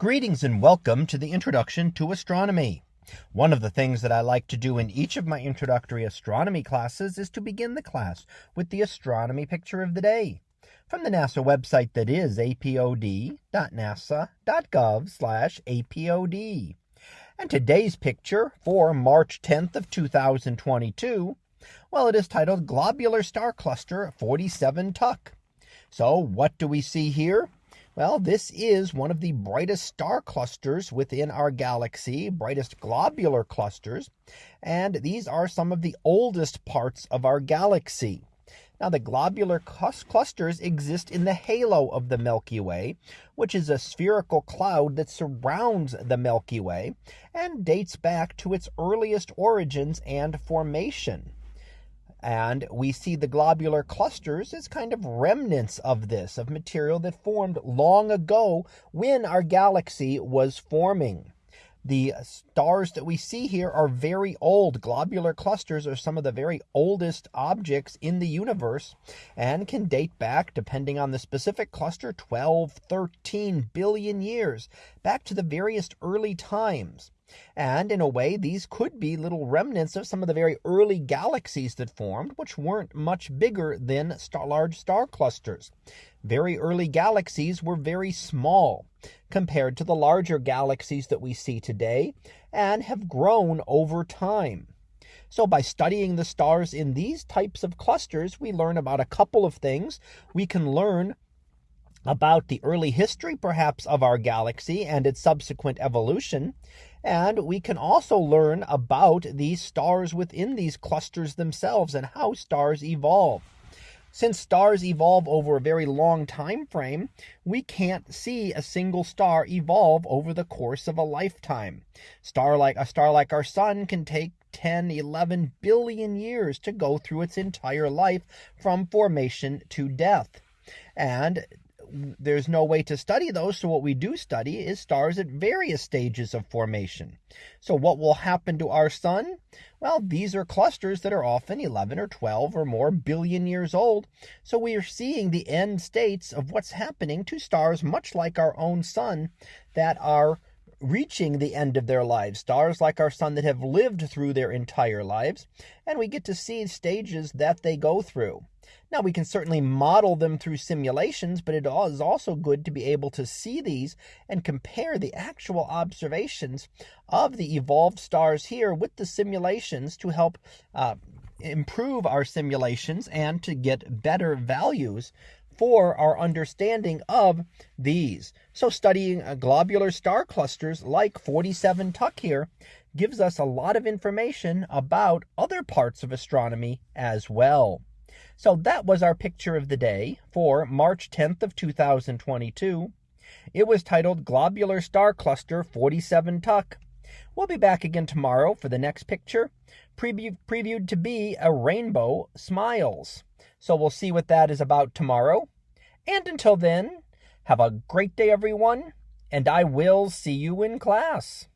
Greetings and welcome to the introduction to astronomy. One of the things that I like to do in each of my introductory astronomy classes is to begin the class with the astronomy picture of the day from the NASA website that is apod.nasa.gov apod. And today's picture for March 10th of 2022, well, it is titled Globular Star Cluster 47 Tuc. So what do we see here? Well, this is one of the brightest star clusters within our galaxy, brightest globular clusters, and these are some of the oldest parts of our galaxy. Now, the globular clusters exist in the halo of the Milky Way, which is a spherical cloud that surrounds the Milky Way and dates back to its earliest origins and formation. And we see the globular clusters as kind of remnants of this, of material that formed long ago when our galaxy was forming. The stars that we see here are very old. Globular clusters are some of the very oldest objects in the universe and can date back, depending on the specific cluster, 12, 13 billion years, back to the various early times. And in a way, these could be little remnants of some of the very early galaxies that formed, which weren't much bigger than star, large star clusters. Very early galaxies were very small compared to the larger galaxies that we see today and have grown over time. So by studying the stars in these types of clusters, we learn about a couple of things. We can learn about the early history, perhaps, of our galaxy and its subsequent evolution. And we can also learn about these stars within these clusters themselves and how stars evolve. Since stars evolve over a very long time frame, we can't see a single star evolve over the course of a lifetime. Star like a star like our sun can take 10, 11 billion years to go through its entire life from formation to death. And there's no way to study those. So what we do study is stars at various stages of formation. So what will happen to our sun? Well, these are clusters that are often 11 or 12 or more billion years old. So we are seeing the end states of what's happening to stars much like our own sun that are reaching the end of their lives, stars like our sun that have lived through their entire lives, and we get to see stages that they go through. Now, we can certainly model them through simulations, but it is also good to be able to see these and compare the actual observations of the evolved stars here with the simulations to help uh, improve our simulations and to get better values for our understanding of these. So studying globular star clusters like 47 Tuc here gives us a lot of information about other parts of astronomy as well. So that was our picture of the day for March 10th of 2022. It was titled Globular Star Cluster 47 Tuc. We'll be back again tomorrow for the next picture, preview, previewed to be a rainbow smiles. So we'll see what that is about tomorrow. And until then, have a great day, everyone, and I will see you in class.